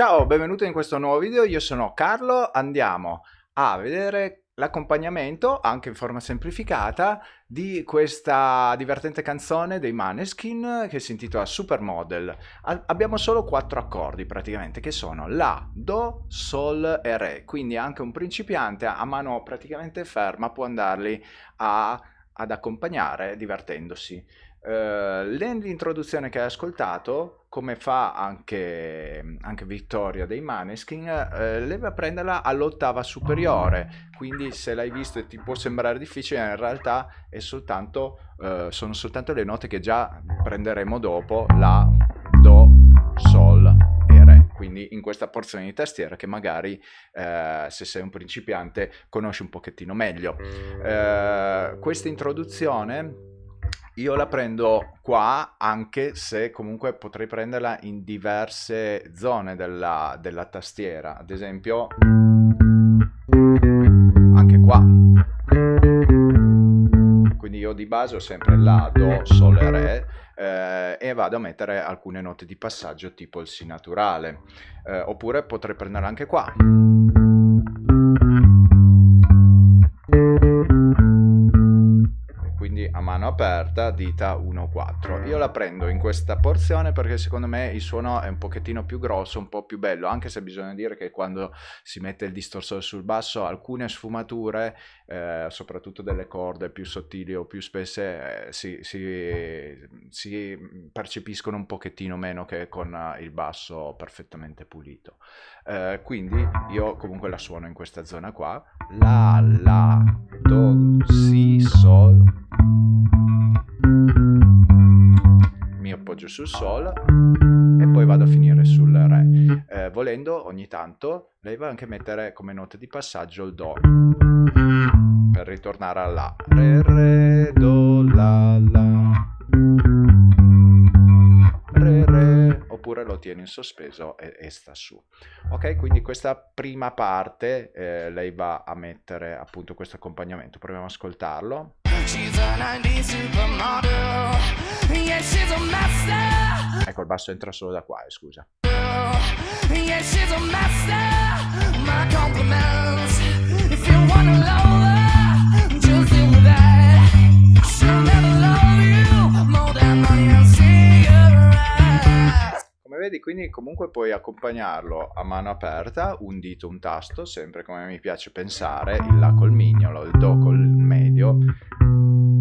Ciao, benvenuto in questo nuovo video, io sono Carlo, andiamo a vedere l'accompagnamento, anche in forma semplificata, di questa divertente canzone dei Maneskin che si intitola Supermodel. abbiamo solo quattro accordi praticamente, che sono La, Do, Sol e Re, quindi anche un principiante a mano praticamente ferma può andarli a, ad accompagnare divertendosi. Uh, L'introduzione che hai ascoltato, come fa anche, anche Vittoria dei Maneskin, uh, lei va a prenderla all'ottava superiore, quindi se l'hai visto e ti può sembrare difficile, in realtà soltanto, uh, sono soltanto le note che già prenderemo dopo, La, Do, Sol quindi in questa porzione di tastiera che magari se sei un principiante conosci un pochettino meglio. questa introduzione io la prendo qua anche se comunque potrei prenderla in diverse zone della, della tastiera, ad esempio io di base ho sempre La, Do, Sol e Re eh, e vado a mettere alcune note di passaggio tipo il Si naturale. Eh, oppure potrei prenderla anche qua. Aperta, dita 1-4. Io la prendo in questa porzione perché secondo me il suono è un pochettino più grosso, un po' più bello, anche se bisogna dire che quando si mette il distorsore sul basso alcune sfumature, eh, soprattutto delle corde più sottili o più spesse, eh, si, si, si, percepiscono un pochettino meno che con il basso perfettamente pulito. Eh, quindi io comunque la suono in questa zona qua, la, la, do, si, sol, appoggio sul Sol e poi vado a finire sul Re. Eh, volendo ogni tanto lei va anche mettere come note di passaggio il Do per ritornare a La. Re, Re, Do, La, La. Re, Re, oppure lo tiene in sospeso e, e sta su. Ok, quindi questa prima parte eh, lei va a mettere appunto questo accompagnamento. Proviamo ad ascoltarlo. Ecco, il basso entra solo da qua, eh, scusa. Come vedi, quindi comunque puoi accompagnarlo a mano aperta, un dito, un tasto, sempre come mi piace pensare, il La col mignolo, il Do col medio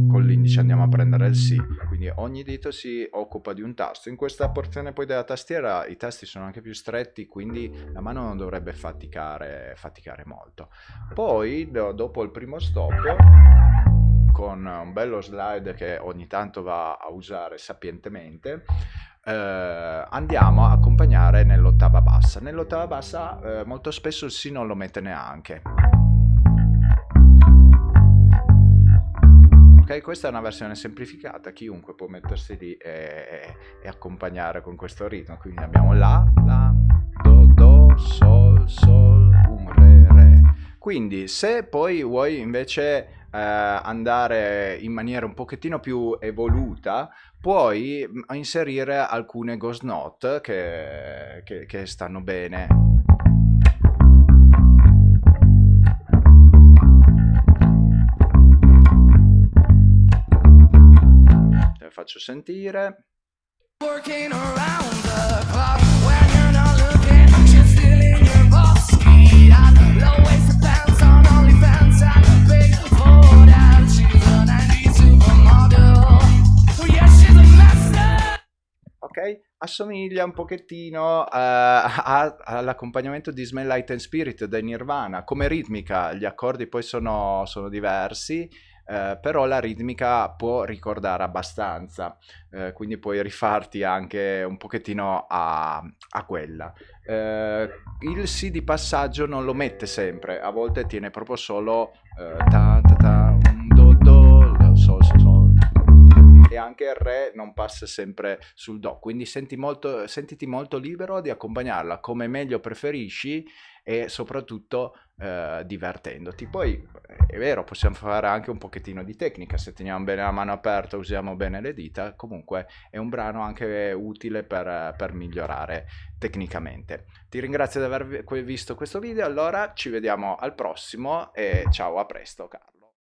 con l'indice andiamo a prendere il Si, quindi ogni dito si occupa di un tasto. In questa porzione poi della tastiera i tasti sono anche più stretti, quindi la mano non dovrebbe faticare, faticare molto. Poi do, dopo il primo stop, con un bello slide che ogni tanto va a usare sapientemente, eh, andiamo a accompagnare nell'ottava bassa. Nell'ottava bassa eh, molto spesso il Si non lo mette neanche questa è una versione semplificata, chiunque può mettersi lì e, e accompagnare con questo ritmo. Quindi abbiamo La, La, Do, Do, Sol, Sol, Um, Re, Re. Quindi se poi vuoi invece eh, andare in maniera un pochettino più evoluta, puoi mm, inserire alcune ghost note che, che, che stanno bene faccio sentire. Ok, assomiglia un pochettino uh, all'accompagnamento di Smell Light and Spirit dei Nirvana. Come ritmica gli accordi poi sono, sono diversi, eh, però la ritmica può ricordare abbastanza, eh, quindi puoi rifarti anche un pochettino a, a quella. Eh, il Si di passaggio non lo mette sempre, a volte tiene proprio solo eh, ta ta ta, un do do, sol sol sol e anche il Re non passa sempre sul Do, quindi senti molto, sentiti molto libero di accompagnarla come meglio preferisci e soprattutto eh, divertendoti. Poi è vero, possiamo fare anche un pochettino di tecnica, se teniamo bene la mano aperta, usiamo bene le dita, comunque è un brano anche utile per, per migliorare tecnicamente. Ti ringrazio di aver visto questo video, allora ci vediamo al prossimo e ciao, a presto Carlo.